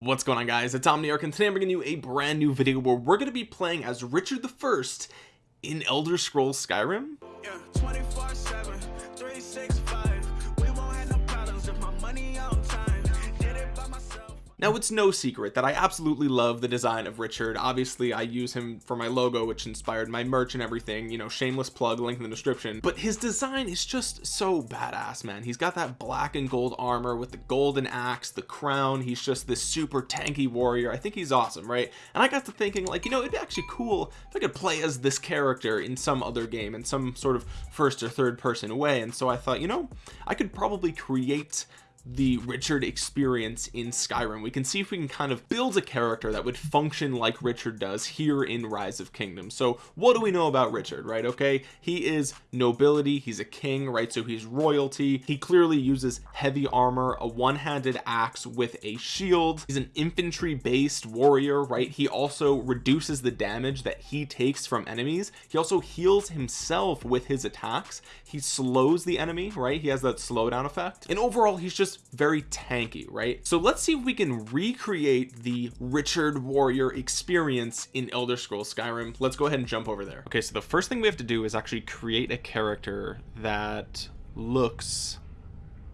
what's going on guys? It's omniarch and today i'm bringing you a brand new video where we're going to be playing as richard the first in elder scrolls skyrim. Yeah, now it's no secret that i absolutely love the design of richard. Obviously i use him for my logo which inspired my merch and everything you know shameless plug link in the description. But his design is just so badass man. He's got that black and gold armor with the golden axe the crown. He's just this super tanky warrior. I think he's awesome right? And i got to thinking like you know it'd be actually cool if i could play as this character in some other game in some sort of first or third person way. And so i thought you know i could probably create the Richard experience in Skyrim. We can see if we can kind of build a character that would function like Richard does here in Rise of Kingdoms. So what do we know about Richard right? Okay he is nobility he's a king right? So he's royalty. He clearly uses heavy armor a one-handed axe with a shield. He's an infantry based warrior right? He also reduces the damage that he takes from enemies. He also heals himself with his attacks. He slows the enemy right? He has that slowdown effect. And overall he's just very tanky right? So let's see if we can recreate the Richard warrior experience in Elder Scrolls Skyrim. Let's go ahead and jump over there. Okay so the first thing we have to do is actually create a character that looks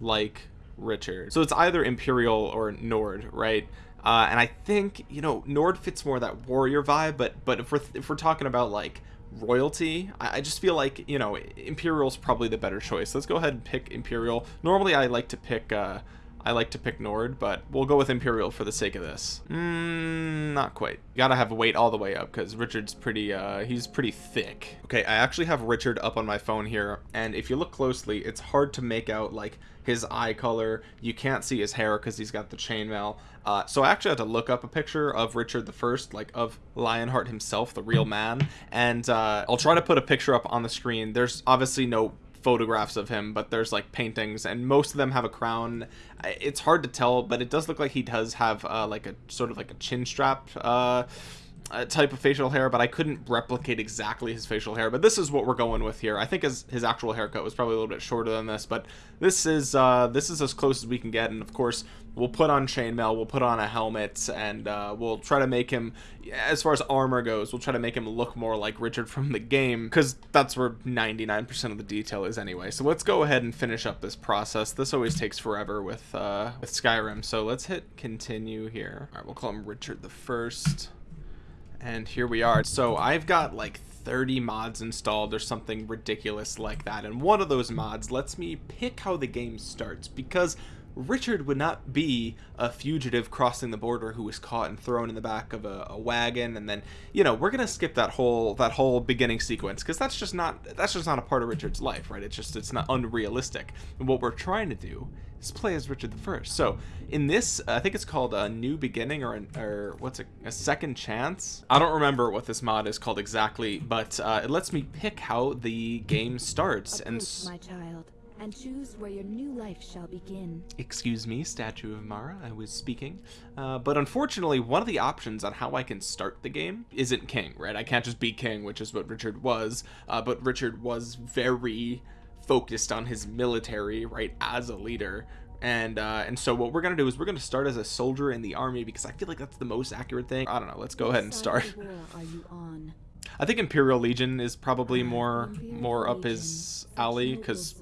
like Richard. So it's either Imperial or Nord right? Uh, and I think you know Nord fits more that warrior vibe but but if we're if we're talking about like royalty I, just feel like you know Imperial's probably the better choice. Let's go ahead and pick Imperial. Normally I like to pick uh I like to pick Nord, but we'll go with Imperial for the sake of this. Mm, not quite. You gotta have weight all the way up because Richard's pretty, uh, he's pretty thick. Okay, I actually have Richard up on my phone here, and if you look closely, it's hard to make out, like, his eye color. You can't see his hair because he's got the chainmail. Uh, so I actually had to look up a picture of Richard the First, like of Lionheart himself, the real man, and uh, I'll try to put a picture up on the screen. There's obviously no photographs of him but there's like paintings and most of them have a crown. It's hard to tell but it does look like he does have uh, like a sort of like a chin strap uh uh, type of facial hair but I couldn't replicate exactly his facial hair. But this is what we're going with here. I think his, his actual haircut was probably a little bit shorter than this but this is uh this is as close as we can get. And of course we'll put on chainmail we'll put on a helmet and uh, we'll try to make him as far as armor goes we'll try to make him look more like Richard from the game because that's where 99% of the detail is anyway. So let's go ahead and finish up this process. This always takes forever with uh with Skyrim. So let's hit continue here. All right we'll call him Richard the first and here we are. So I've got like 30 mods installed or something ridiculous like that and one of those mods lets me pick how the game starts because Richard would not be a fugitive crossing the border who was caught and thrown in the back of a, a wagon and then you know we're gonna skip that whole that whole beginning sequence because that's just not that's just not a part of Richard's life right? It's just it's not unrealistic. And what we're trying to do is play as Richard the First. So in this I think it's called a new beginning or, an, or what's a, a second chance? I don't remember what this mod is called exactly but uh, it lets me pick how the game starts. And my child, and choose where your new life shall begin. excuse me statue of mara i was speaking. Uh, but unfortunately one of the options on how i can start the game isn't king right? I can't just be king which is what richard was. Uh, but richard was very focused on his military right as a leader. And uh and so what we're gonna do is we're gonna start as a soldier in the army because i feel like that's the most accurate thing. I don't know let's go ahead and start of the war are you on? i think imperial legion is probably more Imperial more up his alley because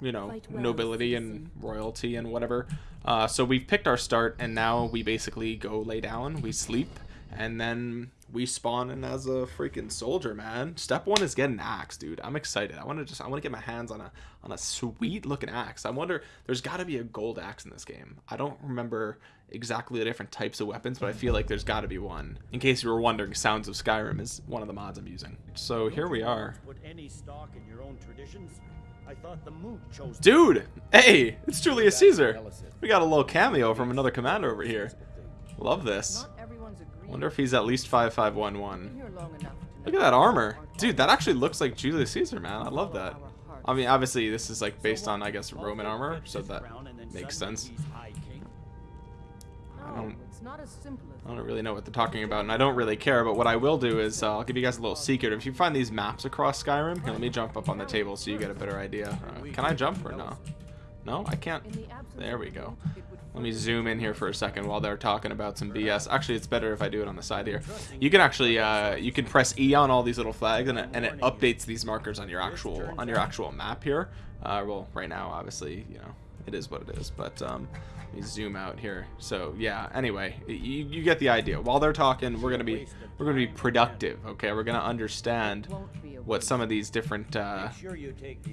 you know nobility and royalty and whatever. Uh, so we've picked our start and now we basically go lay down we sleep and then we spawn in as a freaking soldier man. Step one is get an axe dude. I'm excited. I want to just i want to get my hands on a on a sweet looking axe. I wonder there's got to be a gold axe in this game. I don't remember exactly the different types of weapons but i feel like there's got to be one. In case you were wondering sounds of skyrim is one of the mods i'm using. So here we are. Put any stock in your own traditions? I thought the moot chose. Dude, hey, it's Julius Caesar. We got a little cameo from another commander over here. Love this. Not everyone's agreed. Wonder if he's at least 5511. Here long enough to Look at that armor. Dude, that actually looks like Julius Caesar, man. I love that. I mean, obviously, this is like based on, I guess, Roman armor, so that makes sense. I don't- it's not as simple as I don't really know what they're talking about, and I don't really care, but what I will do is uh, I'll give you guys a little secret. If you find these maps across Skyrim, here, let me jump up on the table so you get a better idea. Uh, can I jump or no? No, I can't. In the absence There we go. vote, it would Let me zoom in here for a second while they're talking about some BS. Actually, it's better if I do it on the side here. You can actually, uh, you can press E on all these little flags, and it, and it updates these markers on your actual on your actual map here. Uh, well, right now, obviously, you know, it is what it is. But um, let me zoom out here. So yeah. Anyway, you, you get the idea. While they're talking, we're gonna be we're gonna be productive. Okay, we're gonna understand won't be a what some of these different uh,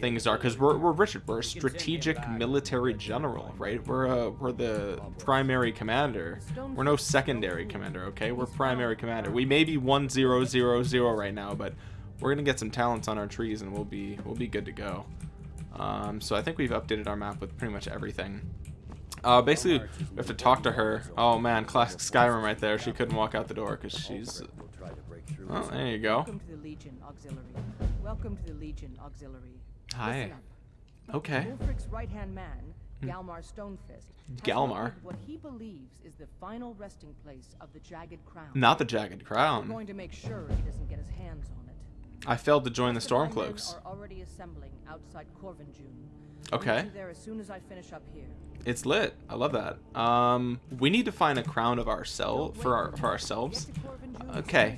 things are because we're, we're Richard we're a strategic military general right? We're uh we're the primary commander. We're no secondary commander okay? We're primary commander. We may be one zero zero zero right now but we're gonna get some talents on our trees and we'll be we'll be good to go. Um so I think we've updated our map with pretty much everything. Uh basically we have to talk to her. Oh man classic Skyrim right there. She couldn't walk out the door because she's through. oh there you go Welcome to the Legion Auxiliary. Welcome to the Legion Auxiliary. Hi. Okay Ulfric's right-hand man, Galmar Stonefist, Galmar? what he believes is the final resting place of the Jagged Crown. not the jagged We're crown going to make sure he doesn't get his hands on it. I failed to join the Most of Stormcloaks are already assembling outside Korvanjund. Okay. I'll meet you there as soon as I finish up here. It's lit. I love that. Um, we need to find a crown of ourselves for our until for ourselves. get to Korvanjund as Okay.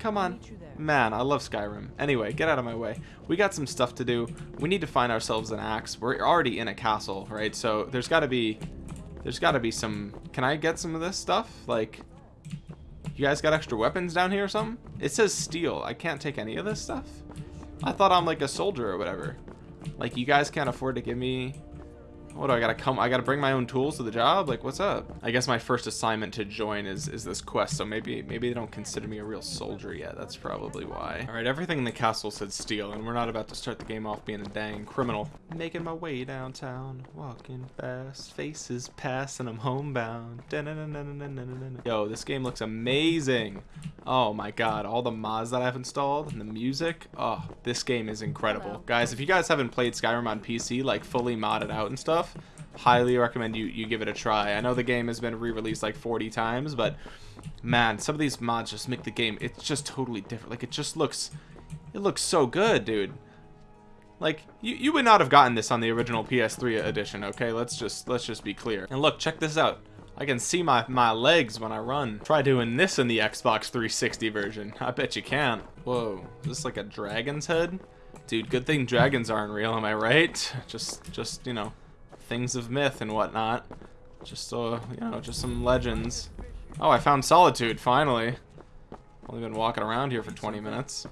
Soon as you're ready. Come on. meet you there. Man, I love Skyrim. Anyway, get out of my way. We got some stuff to do. We need to find ourselves an axe. We're already in a castle, right? So there's got to be there's got to be some Can I get some of this stuff? Like you guys got extra weapons down here or something? It says steel. I can't take any of this stuff. I thought I'm like a soldier or whatever. Like you guys can't afford to give me what do I gotta come? I gotta bring my own tools to the job. Like, what's up? I guess my first assignment to join is is this quest. So maybe maybe they don't consider me a real soldier yet. That's probably why. All right, everything in the castle said steal, and we're not about to start the game off being a dang criminal. Making my way downtown, walking fast, faces pass, and I'm homebound. Yo, this game looks amazing. Oh my god, all the mods that I've installed and the music. Oh, this game is incredible. Guys, if you guys haven't played Skyrim on PC, like fully modded out and stuff, highly recommend you you give it a try. I know the game has been re-released like 40 times, but man, some of these mods just make the game it's just totally different. Like it just looks it looks so good, dude. Like you, you would not have gotten this on the original PS3 edition, okay? Let's just let's just be clear. And look, check this out. I can see my my legs when I run. Try doing this in the Xbox 360 version. I bet you can't. Whoa, is this like a dragon's head? Dude, good thing dragons aren't real, am I right? Just just, you know, things of myth and whatnot. Just uh, you know, just some legends. Oh, I found solitude finally. Only been walking around here for 20 minutes.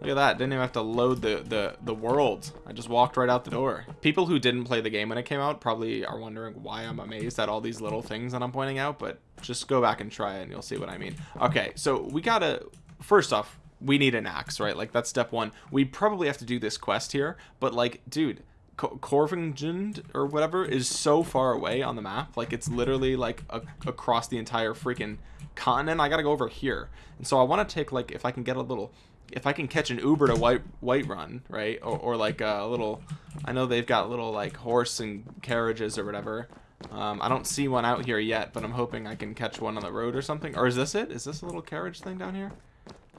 Look at that. Didn't even have to load the, the, the world. I just walked right out the door. People who didn't play the game when it came out probably are wondering why I'm amazed at all these little things that I'm pointing out, but just go back and try it and you'll see what I mean. Okay, so we gotta... First off, we need an axe, right? Like, that's step one. We probably have to do this quest here, but like, dude... Co- Corvingend or whatever is so far away on the map. Like it's literally like a- across the entire freaking continent. I gotta go over here, and so I want to take like if I can get a little, if I can catch an Uber to White Whiterun, right, or, or like a little. I know they've got little like horse and carriages or whatever. Um, I don't see one out here yet, but I'm hoping I can catch one on the road or something. Or is this it? Is this a little carriage thing down here?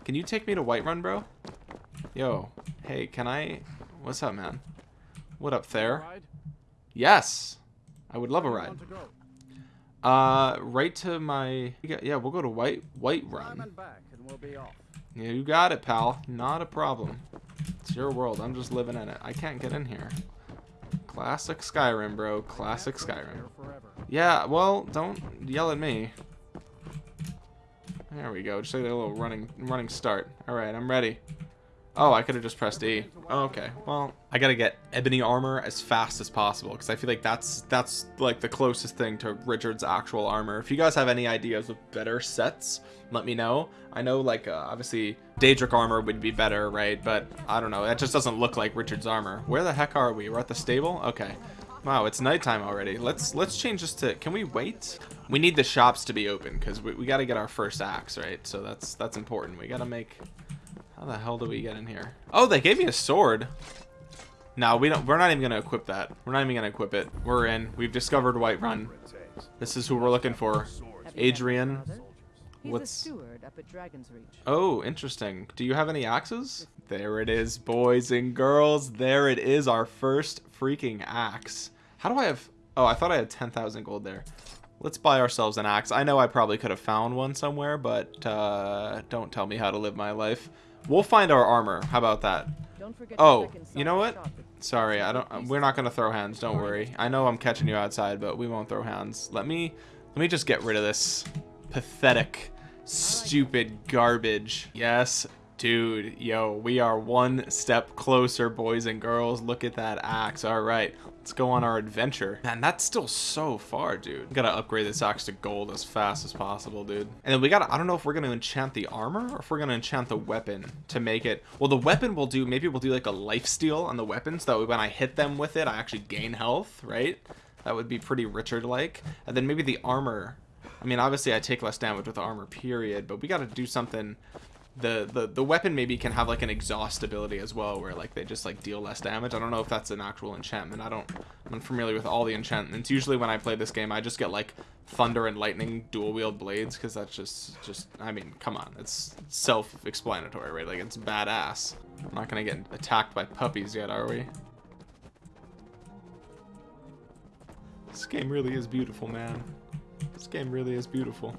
Can you take me to Whiterun, bro? Yo, hey, can I? What's up, man? What up there? Yes. I would love a ride. you want to go? Uh, right to my. Yeah, we'll go to White Whiterun. and back, and we'll be off. Yeah, you got it, pal. Not a problem. It's your world. I'm just living in it. I can't get in here. Classic Skyrim, bro. Classic Skyrim. Yeah, well, don't yell at me. There we go. Just like a little running running start. All right, I'm ready. Oh, I could have just pressed E. Oh, okay. Well, I gotta get ebony armor as fast as possible because I feel like that's that's like the closest thing to Richard's actual armor. If you guys have any ideas of better sets, let me know. I know like uh, obviously Daedric armor would be better, right? But I don't know. That just doesn't look like Richard's armor. Where the heck are we? We're at the stable. Okay. Wow, it's nighttime already. Let's let's change this to. Can we wait? We need the shops to be open because we, we got to get our first axe, right? So that's that's important. We got to make. How the hell do we get in here? Oh, they gave me a sword. No, we don't. We're not even gonna equip that. We're not even gonna equip it. We're in. We've discovered Whiterun. This is who we're looking for. Have you met my Adrian. What's- the steward up at Dragon's Reach. Oh, interesting. Do you have any axes? There it is, boys and girls. There it is, our first freaking axe. How do I have... Oh, I thought I had 10,000 gold there. Let's buy ourselves an axe. I know I probably could have found one somewhere, but uh, don't tell me how to live my life. We'll find our armor. How about that? Don't forget Oh, you know what? Sorry, I don't. We're not gonna throw hands. Don't worry. I know I'm catching you outside, but we won't throw hands. Let me, let me just get rid of this pathetic, stupid garbage. Yes, dude. Yo, we are one step closer, boys and girls. Look at that axe. All right, let's go on our adventure. Man, that's still so far, dude. Gotta upgrade this axe to gold as fast as possible, dude. And then we gotta. I don't know if we're gonna enchant the armor or if we're gonna enchant the weapon to make it. Well, the weapon will do. Maybe we'll do like a life steal on the weapon, so that when I hit them with it, I actually gain health, right? That would be pretty Richard-like. And then maybe the armor. I mean, obviously I take less damage with the armor, period. But we gotta do something the the the weapon maybe can have like an exhaust ability as well where like they just like deal less damage. I don't know if that's an actual enchantment. I don't i'm unfamiliar with all the enchantments. Usually when i play this game i just get like thunder and lightning dual wield blades because that's just just i mean come on. It's self-explanatory right? Like it's badass. I'm not gonna get attacked by puppies yet are we? This game really is beautiful man. This game really is beautiful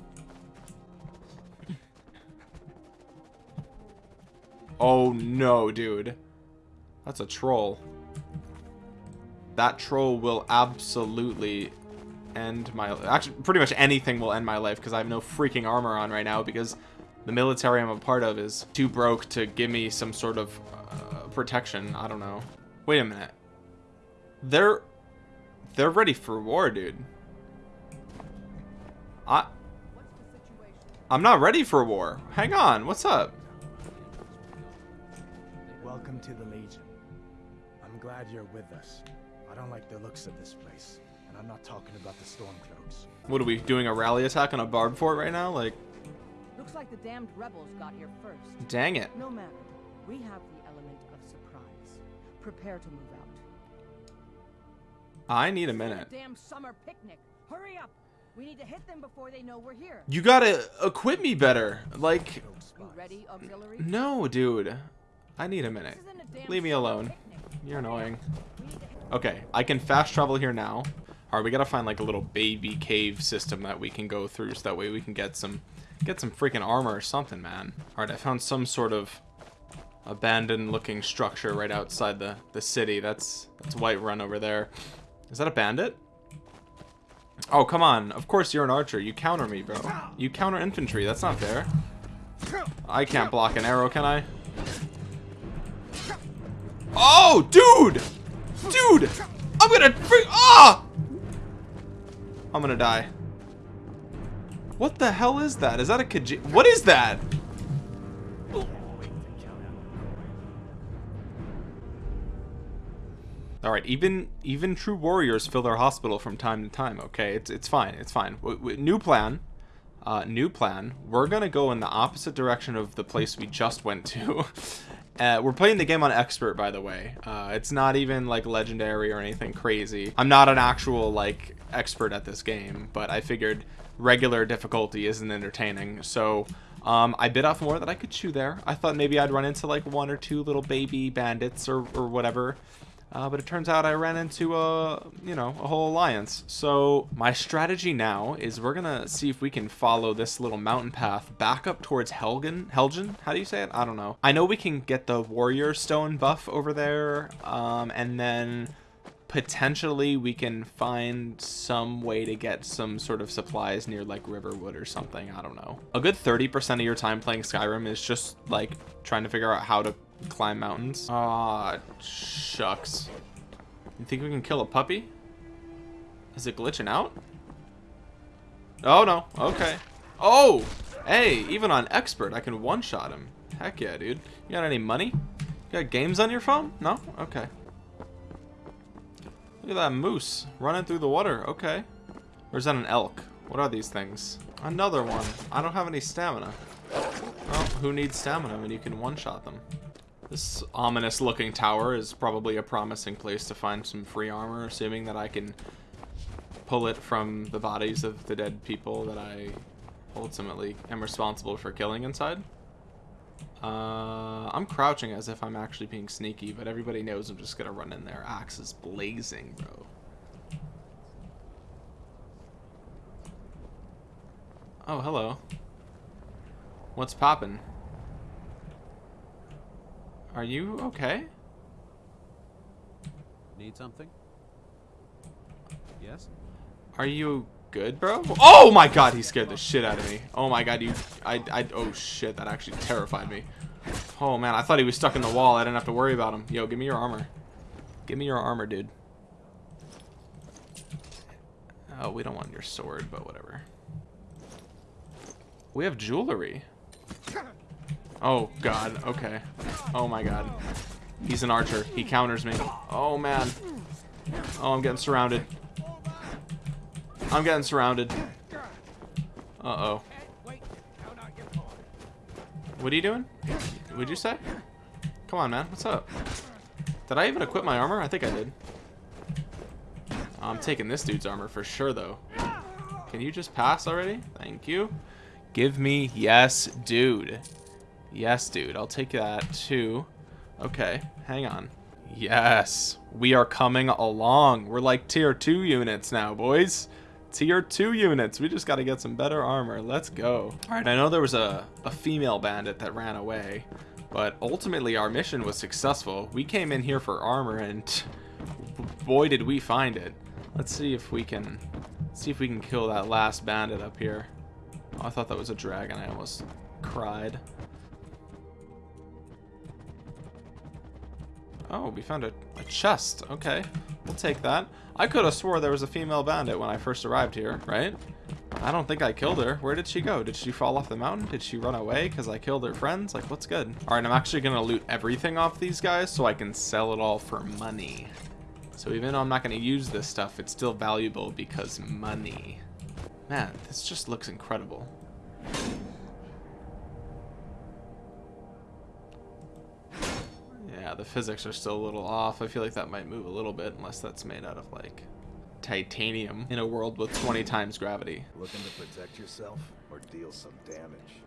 Oh no, dude. That's a troll. That troll will absolutely end my actually pretty much anything will end my life because I have no freaking armor on right now because the military I'm a part of is too broke to give me some sort of uh, protection. I don't know. Wait a minute. They're they're ready for war, dude. I I'm not ready for war. Hang on. What's up? Welcome to the Legion. I'm glad you're with us. I don't like the looks of this place. And I'm not talking about the Stormcloaks. What are we doing? A rally attack on a barb fort right now? Like, Looks like the damned rebels got here first. dang it. No matter. We have the element of surprise. Prepare to move out. I need a minute. damn summer picnic. Hurry up. We need to hit them before they know we're here. You gotta equip me better. Like, You ready, auxiliary? no, dude. I need a minute. isn't a damn Leave me alone. You're annoying. We need to hit Okay, I can fast travel here now. Alright, we gotta find like a little baby cave system that we can go through so that way we can get some get some freaking armor or something, man. Alright, I found some sort of abandoned looking structure right outside the, the city. That's that's Whiterun over there. Is that a bandit? Oh, come on. Of course you're an archer. You counter me, bro. You counter infantry. That's not fair. I can't block an arrow, can I? Oh, dude! Dude! I'm gonna Ah! I'm gonna die. What the hell is that? Is that a Khaji- What is that? All right, even even true warriors fill their hospital from time to time. Okay, it's it's fine. It's fine. W- new plan. Uh, new plan. We're gonna go in the opposite direction of the place we just went to. Uh, we're playing the game on expert, by the way. Uh, it's not even like legendary or anything crazy. I'm not an actual like expert at this game, but I figured regular difficulty isn't entertaining. So um, I bit off more than I could chew there. I thought maybe I'd run into like one or two little baby bandits or, or whatever. Uh, but it turns out I ran into a, you know, a whole alliance. So my strategy now is we're gonna see if we can follow this little mountain path back up towards Helgen. Helgen? How do you say it? I don't know. I know we can get the warrior stone buff over there, um, and then potentially we can find some way to get some sort of supplies near like Riverwood or something. I don't know. A good 30% of your time playing Skyrim is just like trying to figure out how to climb mountains. Ah, shucks. You think we can kill a puppy? Is it glitching out? Oh no. Okay. Oh! Hey, even on expert, I can one-shot him. Heck yeah, dude. You got any money? You got games on your phone? No? Okay. Look at that moose running through the water. Okay. Or is that an elk? What are these things? Another one. I don't have any stamina. Well, who needs stamina when you can one-shot them? This ominous looking tower is probably a promising place to find some free armor, assuming that I can pull it from the bodies of the dead people that I ultimately am responsible for killing inside. Uh, I'm crouching as if I'm actually being sneaky, but everybody knows I'm just gonna run in there. Axe is blazing, bro. Oh, hello. What's poppin'? Are you okay? Need something? Yes? Are you good, bro? Oh my god, he scared the shit out of me. Oh my god, you... I... I... Oh shit, that actually terrified me. Oh man, I thought he was stuck in the wall. I didn't have to worry about him. Yo, give me your armor. Give me your armor, dude. Oh, we don't want your sword, but whatever. We have jewelry. Oh, God. Okay. Oh, my God. He's an archer. He counters me. Oh, man. Oh, I'm getting surrounded. I'm getting surrounded. Uh-oh. What are you doing? What'd you say? Come on, man. What's up? Did I even equip my armor? I think I did. I'm taking this dude's armor for sure, though. Can you just pass already? Thank you. Give me yes, dude. Yes, dude. I'll take that, too. Okay, hang on. Yes, we are coming along. We're like tier 2 units now, boys. Tier 2 units. We just got to get some better armor. Let's go. All right, I know there was a, a female bandit that ran away, but ultimately our mission was successful. We came in here for armor, and boy, did we find it. Let's see if we can see if we can kill that last bandit up here. Oh, I thought that was a dragon. I almost cried. Oh, we found a, a chest. Okay, we'll take that. I could have swore there was a female bandit when I first arrived here, right? I don't think I killed her. Where did she go? Did she fall off the mountain? Did she run away because I killed her friends? Like, what's good? All right, I'm actually going to loot everything off these guys so I can sell it all for money. So even though I'm not going to use this stuff, it's still valuable because money. Man, this just looks incredible. Yeah, the physics are still a little off. I feel like that might move a little bit unless that's made out of like titanium in a world with 20 times gravity. Looking to protect yourself or deal some damage?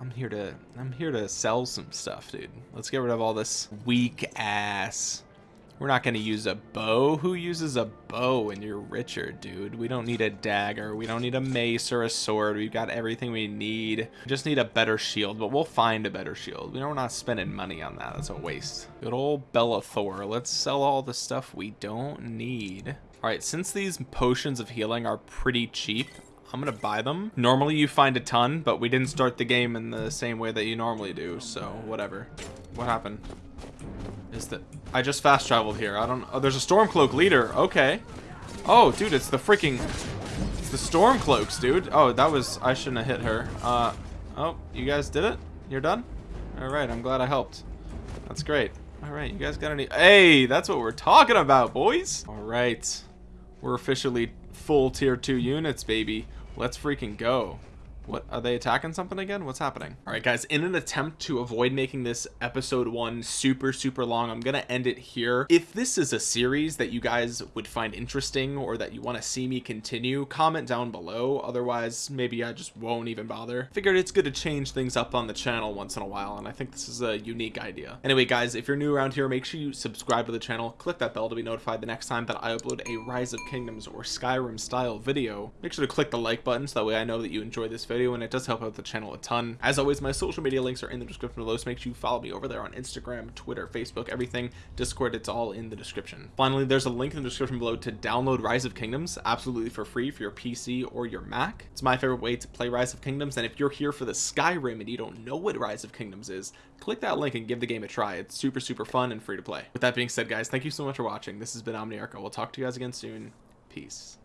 I'm here to I'm here to sell some stuff, dude. Let's get rid of all this weak ass we're not going to use a bow. Who uses a bow when you're Richard, dude? We don't need a dagger. We don't need a mace or a sword. We've got everything we need. We just need a better shield, but we'll find a better shield. We know we're not spending money on that. That's a waste. Good old Belethor. Let's sell all the stuff we don't need. All right, since these potions of healing are pretty cheap, I'm gonna buy them. Normally you find a ton, but we didn't start the game in the same way that you normally do, so whatever. What happened? Is that I just fast traveled here. I don't. Oh, there's a Stormcloak leader. Okay. Oh, dude, it's the freaking. It's the Stormcloaks, dude. Oh, that was. I shouldn't have hit her. Uh. Oh, you guys did it. You're done. All right. I'm glad I helped. That's great. All right. You guys got any? Hey, that's what we're talking about, boys. All right. We're officially full tier two units, baby. Let's freaking go. What are they attacking something again? What's happening? All right, guys, in an attempt to avoid making this episode one super, super long, I'm to end it here. If this is a series that you guys would find interesting or that you want to see me continue, comment down below. Otherwise, maybe I just won't even bother. Figured it's good to change things up on the channel once in a while, and I think this is a unique idea. Anyway, guys, if you're new around here, make sure you subscribe to the channel, click that bell to be notified the next time that I upload a Rise of Kingdoms or Skyrim style video. Make sure to click the like button so that way I know that you enjoy this video video and it does help out the channel a ton. As always, my social media links are in the description below, so make sure you follow me over there on Instagram, Twitter, Facebook, everything, Discord, it's all in the description. Finally, there's a link in the description below to download Rise of Kingdoms absolutely for free for your PC or your Mac. It's my favorite way to play Rise of Kingdoms, and if you're here for the Skyrim and you don't know what Rise of Kingdoms is, click that link and give the game a try. It's super, super fun and free to play. With that being said, guys, thank you so much for watching. This has been Omniarch. We'll talk to you guys again soon. Peace.